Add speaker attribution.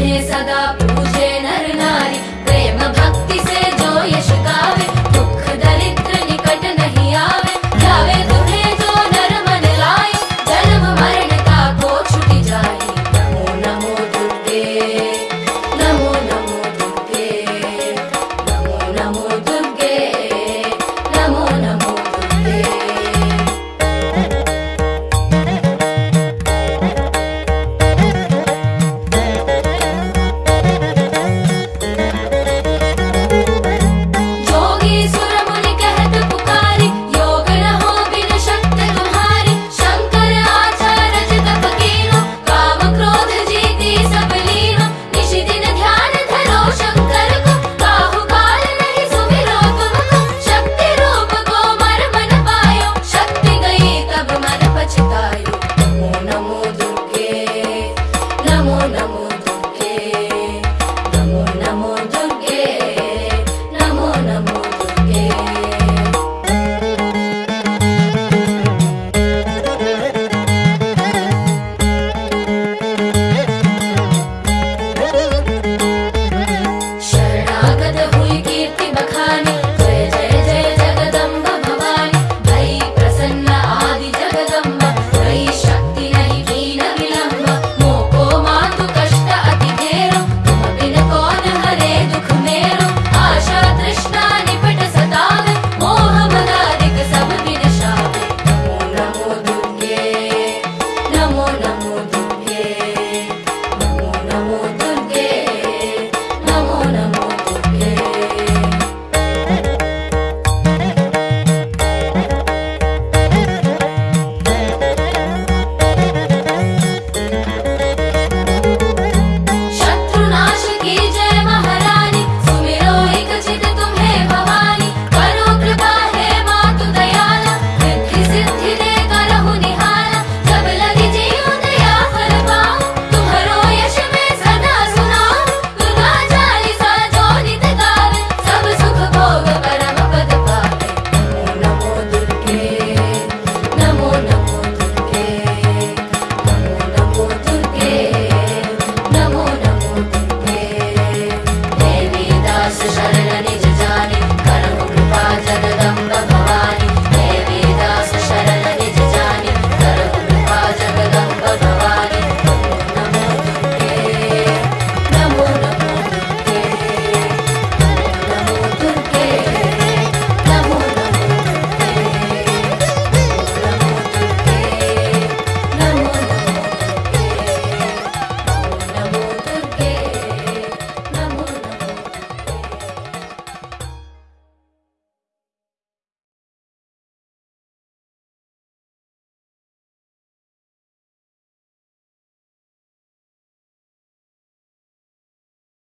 Speaker 1: सदा